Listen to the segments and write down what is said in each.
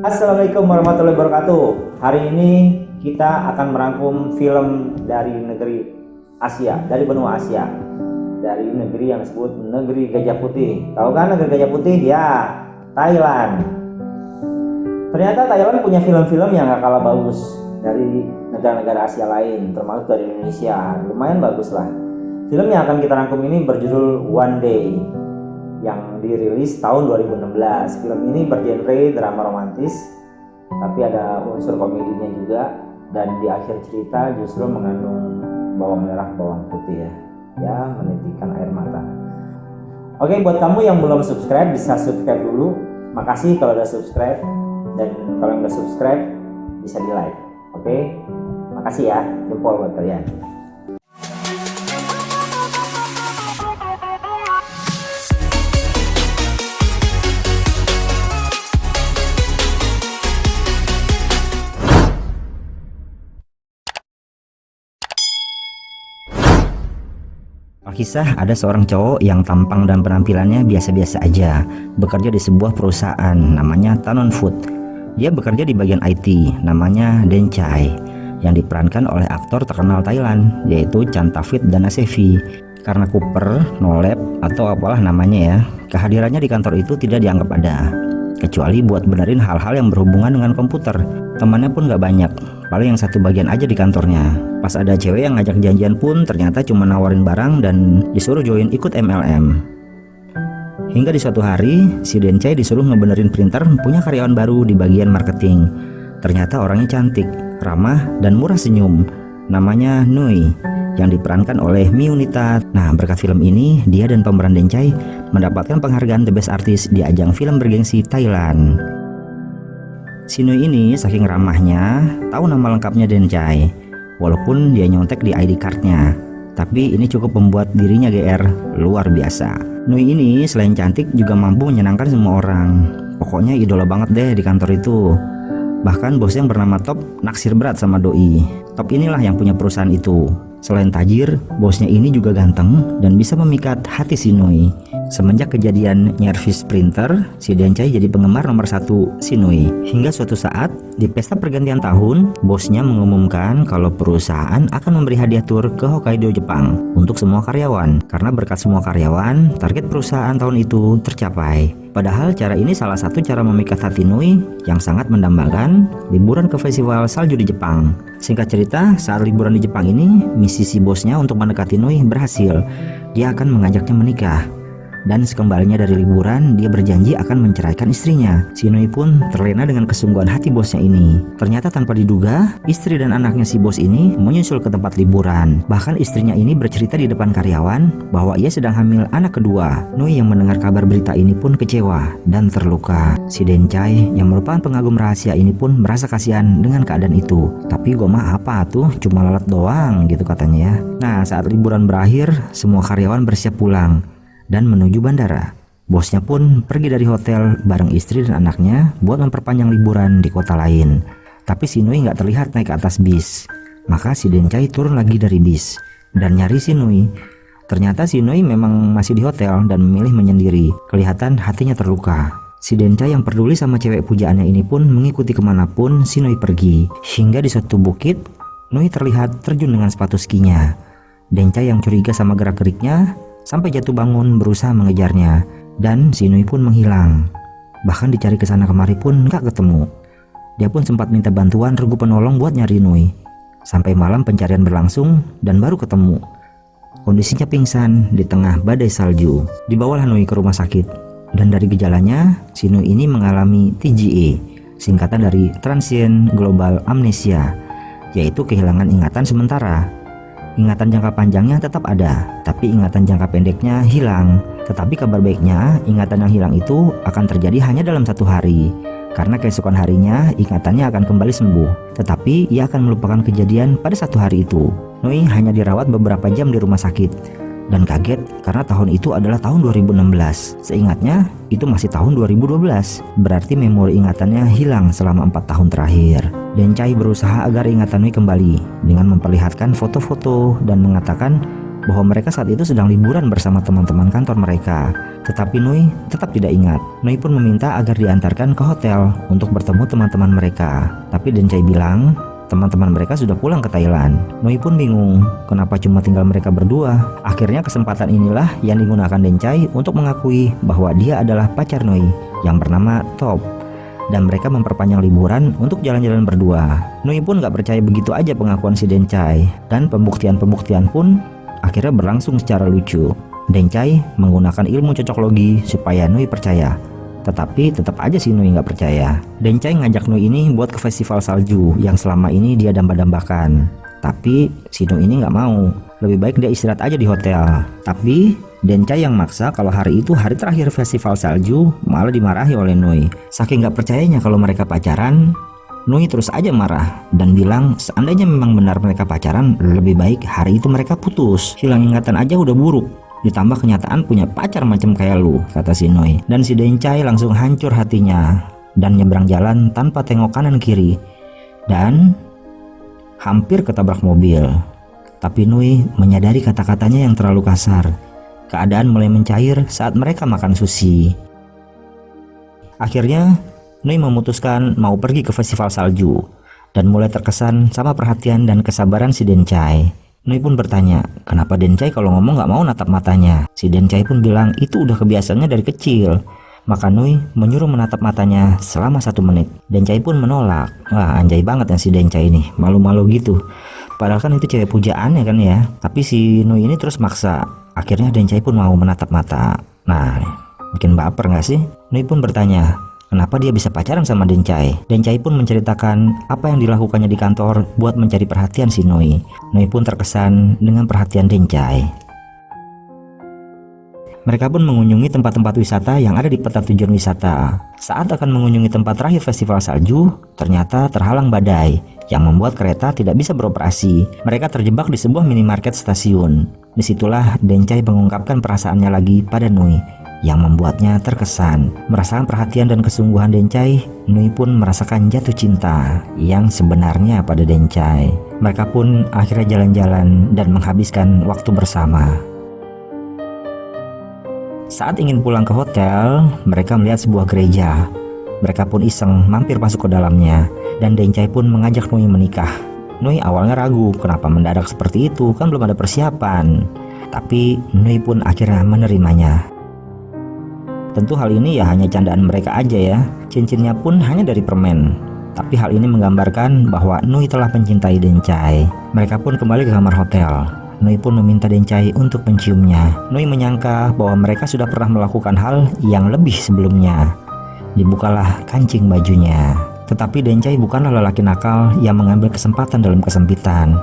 Assalamualaikum warahmatullahi wabarakatuh. Hari ini kita akan merangkum film dari negeri Asia Dari benua Asia. Dari negeri yang disebut negeri Gajah Putih. Tahu kan negeri Gajah Putih? Ya, Thailand. Ternyata Thailand punya film-film yang gak kalah bagus Dari negara-negara Asia lain Termasuk dari Indonesia. Lumayan bagus lah. Film yang akan kita rangkum ini berjudul One Day yang dirilis tahun 2016. Film ini bergenre drama romantis, tapi ada unsur komedinya juga dan di akhir cerita justru mengandung bawang merah bawang putih ya, ya menitikan air mata. Oke, buat kamu yang belum subscribe bisa subscribe dulu. Makasih kalau udah subscribe dan kalau udah subscribe bisa di like. Oke, makasih ya, jempol buat kalian. Kisah ada seorang cowok yang tampang dan penampilannya biasa-biasa aja Bekerja di sebuah perusahaan namanya Tanon Food. Dia bekerja di bagian IT namanya Den Chai Yang diperankan oleh aktor terkenal Thailand yaitu Chantavit Danasevi Karena Cooper, Nolep atau apalah namanya ya Kehadirannya di kantor itu tidak dianggap ada Kecuali buat benerin hal-hal yang berhubungan dengan komputer. Temannya pun gak banyak Paling yang satu bagian aja di kantornya Pas ada cewek yang ngajak janjian pun ternyata cuma nawarin barang dan disuruh join ikut MLM. Hingga di suatu hari, si Dencai disuruh ngebenerin printer punya karyawan baru di bagian marketing. Ternyata orangnya cantik, ramah, dan murah senyum. Namanya Nui, yang diperankan oleh Miunita. Nah, berkat film ini, dia dan pemeran Dencai mendapatkan penghargaan The Best Artist di ajang film bergengsi Thailand. Si Nui ini saking ramahnya, tahu nama lengkapnya Dencai walaupun dia nyontek di ID cardnya. Tapi ini cukup membuat dirinya GR luar biasa. Nui ini selain cantik juga mampu menyenangkan semua orang. Pokoknya idola banget deh di kantor itu. Bahkan bos yang bernama Top naksir berat sama Doi. Top inilah yang punya perusahaan itu. Selain tajir, bosnya ini juga ganteng dan bisa memikat hati si Nui. Semenjak kejadian nyervis printer, si Dencai jadi penggemar nomor satu si Nui. Hingga suatu saat, di pesta pergantian tahun, bosnya mengumumkan kalau perusahaan akan memberi hadiah tur ke Hokkaido, Jepang untuk semua karyawan. Karena berkat semua karyawan, target perusahaan tahun itu tercapai. Padahal cara ini salah satu cara memikat hati Nui yang sangat mendambakan liburan ke festival salju di Jepang. Singkat cerita, saat liburan di Jepang ini, misi si bosnya untuk mendekati Nui berhasil. Dia akan mengajaknya menikah. Dan sekembalinya dari liburan, dia berjanji akan menceraikan istrinya. Si Nui pun terlena dengan kesungguhan hati bosnya ini. Ternyata tanpa diduga, istri dan anaknya si bos ini menyusul ke tempat liburan. Bahkan istrinya ini bercerita di depan karyawan bahwa ia sedang hamil anak kedua. Nui yang mendengar kabar berita ini pun kecewa dan terluka. Si Dencai yang merupakan pengagum rahasia ini pun merasa kasihan dengan keadaan itu. Tapi gue mah apa tuh, cuma lalat doang gitu katanya ya. Nah saat liburan berakhir, semua karyawan bersiap pulang dan menuju bandara. Bosnya pun pergi dari hotel bareng istri dan anaknya buat memperpanjang liburan di kota lain. Tapi si Nui nggak terlihat naik ke atas bis. Maka si Dencai turun lagi dari bis dan nyari si Nui. Ternyata si Nui memang masih di hotel dan memilih menyendiri. Kelihatan hatinya terluka. Si Dencai yang peduli sama cewek pujaannya ini pun mengikuti ke mana pun si Nui pergi. Hingga di suatu bukit, Nui terlihat terjun dengan sepatu skinya. Dencai yang curiga sama gerak-geriknya sampai jatuh bangun berusaha mengejarnya dan si Nui pun menghilang. Bahkan dicari ke sana kemari pun nggak ketemu. Dia pun sempat minta bantuan regu penolong buat nyari Nui. Sampai malam pencarian berlangsung dan baru ketemu. Kondisinya pingsan di tengah badai salju. Dibawalah Nui ke rumah sakit. Dan dari gejalanya, si Nui ini mengalami TGA, singkatan dari Transient Global Amnesia, yaitu kehilangan ingatan sementara ingatan jangka panjangnya tetap ada, tapi ingatan jangka pendeknya hilang. Tetapi kabar baiknya, ingatan yang hilang itu akan terjadi hanya dalam satu hari. Karena keesokan harinya, ingatannya akan kembali sembuh. Tetapi ia akan melupakan kejadian pada satu hari itu. Noi hanya dirawat beberapa jam di rumah sakit dan kaget karena tahun itu adalah tahun 2016. Seingatnya, itu masih tahun 2012. Berarti memori ingatannya hilang selama empat tahun terakhir. Dan Chai berusaha agar ingatannya kembali dengan memperlihatkan foto-foto dan mengatakan bahwa mereka saat itu sedang liburan bersama teman-teman kantor mereka. Tetapi Nui tetap tidak ingat. Nui pun meminta agar diantarkan ke hotel untuk bertemu teman-teman mereka. Tapi Dencai bilang teman-teman mereka sudah pulang ke Thailand. Nui pun bingung, kenapa cuma tinggal mereka berdua. Akhirnya kesempatan inilah yang digunakan Dencai untuk mengakui bahwa dia adalah pacar Nui yang bernama Top dan mereka memperpanjang liburan untuk jalan-jalan berdua. Nui pun gak percaya begitu aja pengakuan si Dencai dan pembuktian-pembuktian pun akhirnya berlangsung secara lucu. Dencai menggunakan ilmu cocok logi supaya Nui percaya. Tetapi tetap aja si Nui nggak percaya. Dencai ngajak Nui ini buat ke festival salju yang selama ini dia damba-dambakan. Tapi si Nui ini nggak mau. Lebih baik dia istirahat aja di hotel. Tapi Dencai yang maksa kalau hari itu hari terakhir festival salju malah dimarahi oleh Nui. Saking gak percayanya kalau mereka pacaran, Nui terus aja marah dan bilang seandainya memang benar mereka pacaran lebih baik hari itu mereka putus. Hilang ingatan aja udah buruk. Ditambah kenyataan punya pacar macam kayak lu, kata si Nui. Dan si Dencai langsung hancur hatinya dan nyebrang jalan tanpa tengok kanan kiri. Dan hampir ketabrak mobil. Tapi Nui menyadari kata-katanya yang terlalu kasar Keadaan mulai mencair saat mereka makan sushi. Akhirnya, Nui memutuskan mau pergi ke festival salju dan mulai terkesan sama perhatian dan kesabaran si Dencai. Nui pun bertanya, kenapa Dencai kalau ngomong gak mau natap matanya? Si Dencai pun bilang itu udah kebiasaannya dari kecil. Maka Nui menyuruh menatap matanya selama satu menit. Dencai pun menolak. Wah anjay banget ya si Dencai ini, malu-malu gitu. Padahal kan itu cewek pujaan ya kan ya. Tapi si Nui ini terus maksa. Akhirnya Dencai pun mau menatap mata. Nah, bikin baper nggak sih? Nui pun bertanya, kenapa dia bisa pacaran sama Dencai? Dencai pun menceritakan apa yang dilakukannya di kantor buat mencari perhatian si Nui. Nui pun terkesan dengan perhatian Dencai. Mereka pun mengunjungi tempat-tempat wisata yang ada di peta tujuan wisata. Saat akan mengunjungi tempat terakhir festival salju, ternyata terhalang badai yang membuat kereta tidak bisa beroperasi. Mereka terjebak di sebuah minimarket stasiun. Di situlah Dencai mengungkapkan perasaannya lagi pada Nui yang membuatnya terkesan. Merasakan perhatian dan kesungguhan Dencai, Nui pun merasakan jatuh cinta yang sebenarnya pada Dencai. Mereka pun akhirnya jalan-jalan dan menghabiskan waktu bersama. Saat ingin pulang ke hotel, mereka melihat sebuah gereja. Mereka pun iseng mampir masuk ke dalamnya, dan Dencai pun mengajak Nui menikah. Nui awalnya ragu kenapa mendadak seperti itu, kan belum ada persiapan. Tapi Nui pun akhirnya menerimanya. Tentu hal ini ya hanya candaan mereka aja ya. Cincinnya pun hanya dari permen. Tapi hal ini menggambarkan bahwa Nui telah mencintai Dencai. Mereka pun kembali ke kamar hotel. Nui pun meminta Dencai untuk menciumnya. Nui menyangka bahwa mereka sudah pernah melakukan hal yang lebih sebelumnya. Dibukalah kancing bajunya. Tetapi Dencai bukanlah lelaki nakal yang mengambil kesempatan dalam kesempitan.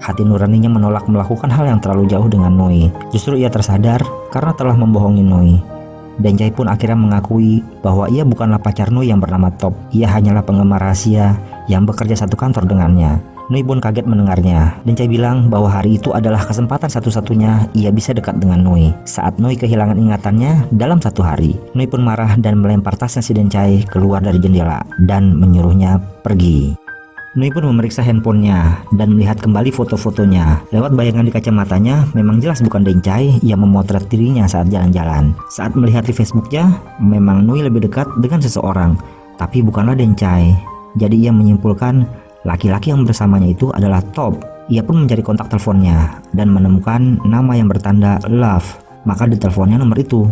Hati nuraninya menolak melakukan hal yang terlalu jauh dengan Nui. Justru ia tersadar karena telah membohongi Nui. Dencai pun akhirnya mengakui bahwa ia bukanlah pacar Nui yang bernama Top. Ia hanyalah penggemar rahasia yang bekerja satu kantor dengannya. Nui pun kaget mendengarnya. Dencai bilang bahwa hari itu adalah kesempatan satu-satunya ia bisa dekat dengan Nui. Saat Nui kehilangan ingatannya dalam satu hari, Nui pun marah dan melempar tasnya si Dencai keluar dari jendela dan menyuruhnya pergi. Nui pun memeriksa handphonenya dan melihat kembali foto-fotonya. Lewat bayangan di kacamatanya, memang jelas bukan Dencai yang memotret dirinya saat jalan-jalan. Saat melihat di Facebooknya, memang Nui lebih dekat dengan seseorang, tapi bukanlah Dencai. Jadi ia menyimpulkan Laki-laki yang bersamanya itu adalah Top. Ia pun mencari kontak teleponnya dan menemukan nama yang bertanda love. Maka diteleponnya nomor itu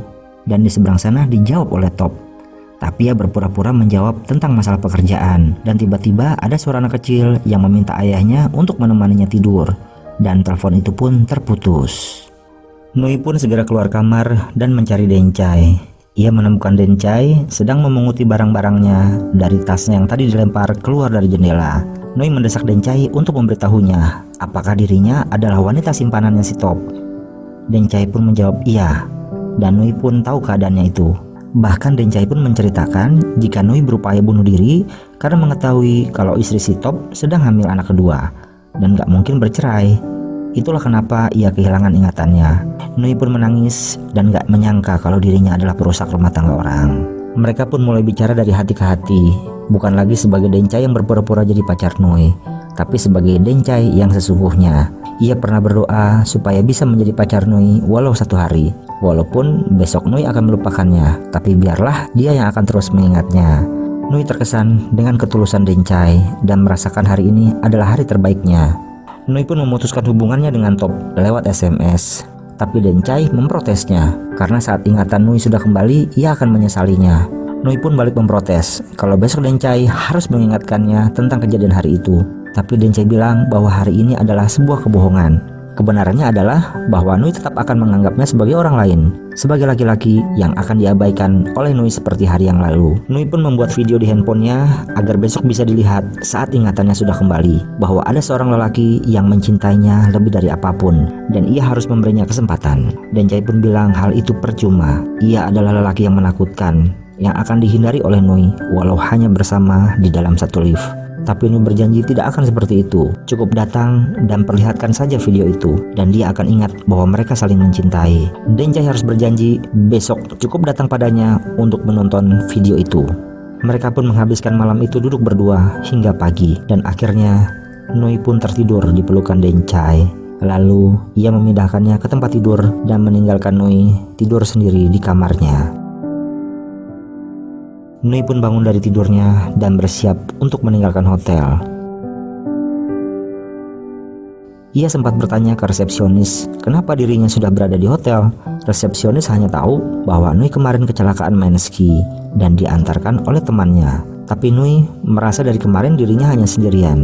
dan di seberang sana dijawab oleh Top. Tapi ia berpura-pura menjawab tentang masalah pekerjaan dan tiba-tiba ada suara anak kecil yang meminta ayahnya untuk menemaninya tidur dan telepon itu pun terputus. Nui pun segera keluar kamar dan mencari Dencai. Ia menemukan Dencai sedang memunguti barang-barangnya dari tasnya yang tadi dilempar keluar dari jendela. Noi mendesak Dencai untuk memberitahunya apakah dirinya adalah wanita simpanannya si Top. Dencai pun menjawab iya, dan Nui pun tahu keadaannya itu. Bahkan Dencai pun menceritakan jika Nui berupaya bunuh diri karena mengetahui kalau istri si Top sedang hamil anak kedua dan gak mungkin bercerai. Itulah kenapa ia kehilangan ingatannya. Nui pun menangis dan gak menyangka kalau dirinya adalah perusak rumah tangga orang. Mereka pun mulai bicara dari hati ke hati, bukan lagi sebagai Dencai yang berpura-pura jadi pacar Nui, tapi sebagai Dencai yang sesungguhnya. ia pernah berdoa supaya bisa menjadi pacar Nui walau satu hari. Walaupun besok Nui akan melupakannya, tapi biarlah dia yang akan terus mengingatnya. Nui terkesan dengan ketulusan Dencai dan merasakan hari ini adalah hari terbaiknya. Nui pun memutuskan hubungannya dengan Top lewat SMS. Tapi Dencai memprotesnya karena saat ingatan Nui sudah kembali, ia akan menyesalinya. Nui pun balik memprotes kalau besok Dencai harus mengingatkannya tentang kejadian hari itu. Tapi Dencai bilang bahwa hari ini adalah sebuah kebohongan. Kebenarannya adalah bahwa Nui tetap akan menganggapnya sebagai orang lain, sebagai laki-laki yang akan diabaikan oleh Nui seperti hari yang lalu. Nui pun membuat video di handphonenya agar besok bisa dilihat saat ingatannya sudah kembali, bahwa ada seorang lelaki yang mencintainya lebih dari apa pun, dan ia harus memberinya kesempatan. Dan Jai pun bilang hal itu percuma, ia adalah lelaki yang menakutkan, yang akan dihindari oleh Nui, walau hanya bersama di dalam satu lift. Tapi Nuh berjanji tidak akan seperti itu. Cukup datang dan perlihatkan saja video itu, dan dia akan ingat bahwa mereka saling mencintai. Denjai harus berjanji besok cukup datang padanya untuk menonton video itu. Mereka pun menghabiskan malam itu duduk berdua hingga pagi, dan akhirnya Nui pun tertidur di pelukan Dencai. Lalu ia memindahkannya ke tempat tidur dan meninggalkan Nui tidur sendiri di kamarnya. Nui pun bangun dari tidurnya dan bersiap untuk meninggalkan hotel. Ia sempat bertanya ke resepsionis kenapa dirinya sudah berada di hotel. Resepsionis hanya tahu bahwa Nui kemarin kecelakaan main ski dan diantarkan oleh temannya. Tapi Nui merasa dari kemarin dirinya hanya sendirian.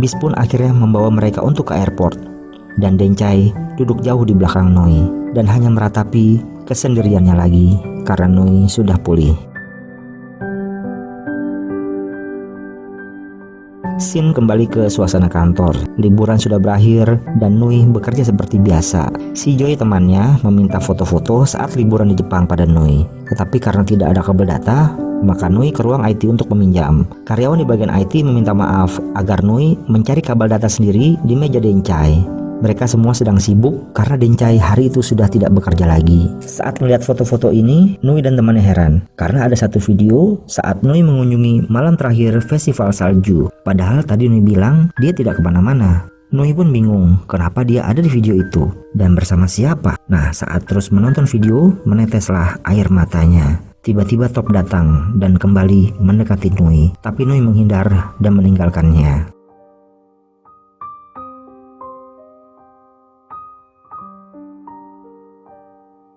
Bis pun akhirnya membawa mereka untuk ke airport. Dan Dencai duduk jauh di belakang Nui dan hanya meratapi kesendiriannya lagi karena Nui sudah pulih. Sin kembali ke suasana kantor. Liburan sudah berakhir dan Nui bekerja seperti biasa. Si Joy temannya meminta foto-foto saat liburan di Jepang pada Nui. Tetapi karena tidak ada kabel data, maka Nui ke ruang IT untuk meminjam. Karyawan di bagian IT meminta maaf agar Nui mencari kabel data sendiri di meja Dencai. Mereka semua sedang sibuk karena Dencai hari itu sudah tidak bekerja lagi. Saat melihat foto-foto ini, Nui dan temannya heran karena ada satu video saat Nui mengunjungi malam terakhir festival salju. Padahal tadi Nui bilang dia tidak ke mana-mana. Nui pun bingung kenapa dia ada di video itu dan bersama siapa. Nah saat terus menonton video meneteslah air matanya. Tiba-tiba Top datang dan kembali mendekati Nui, tapi Nui menghindar dan meninggalkannya.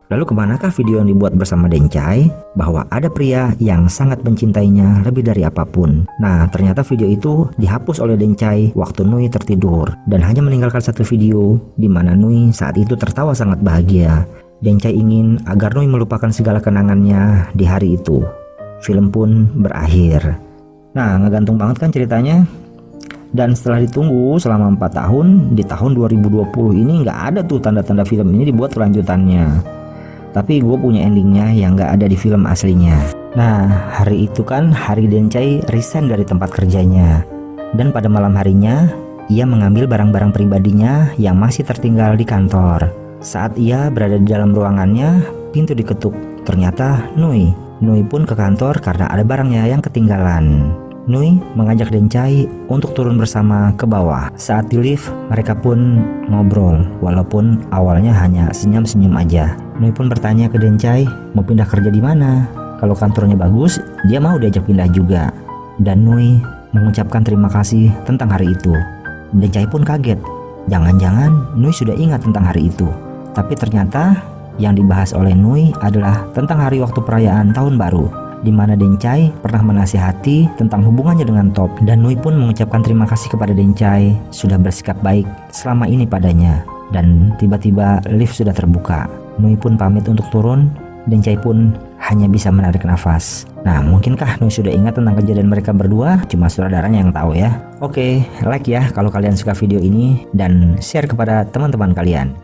Lalu ke manakah video yang dibuat bersama Dencai? Bahwa ada pria yang sangat mencintainya lebih dari apa pun. Nah, ternyata video itu dihapus oleh Dencai waktu Nui tertidur dan hanya meninggalkan satu video di mana Nui saat itu tertawa sangat bahagia. Dencai ingin agar Nui melupakan segala kenangannya di hari itu. Film pun berakhir. Nah, ngegantung banget kan ceritanya? Dan setelah ditunggu selama 4 tahun, di tahun 2020 ini nggak ada tuh tanda-tanda film ini dibuat kelanjutannya tapi gue punya endingnya yang gak ada di film aslinya. Nah, hari itu kan hari Dencai resign dari tempat kerjanya. Dan pada malam harinya, ia mengambil barang-barang pribadinya yang masih tertinggal di kantor. Saat ia berada di dalam ruangannya, pintu diketuk. Ternyata Nui. Nui pun ke kantor karena ada barangnya yang ketinggalan. Nui mengajak Dencai untuk turun bersama ke bawah. Saat di lift, mereka pun ngobrol, walaupun awalnya hanya senyum-senyum aja. Nui pun bertanya ke Dencai, mau pindah kerja di mana? Kalau kantornya bagus, dia mau diajak pindah juga. Dan Nui mengucapkan terima kasih tentang hari itu. Dencai pun kaget. Jangan-jangan Nui sudah ingat tentang hari itu. Tapi ternyata yang dibahas oleh Nui adalah tentang hari waktu perayaan tahun baru di mana Dencai pernah menasihati tentang hubungannya dengan Top dan Nui pun mengucapkan terima kasih kepada Dencai sudah bersikap baik selama ini padanya dan tiba-tiba lift sudah terbuka. Nui pun pamit untuk turun, Dencai pun hanya bisa menarik nafas. Nah, mungkinkah Nui sudah ingat tentang kejadian mereka berdua? Cuma sutradaranya yang tahu ya. Oke, like ya kalau kalian suka video ini dan share kepada teman-teman kalian.